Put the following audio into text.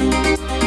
Música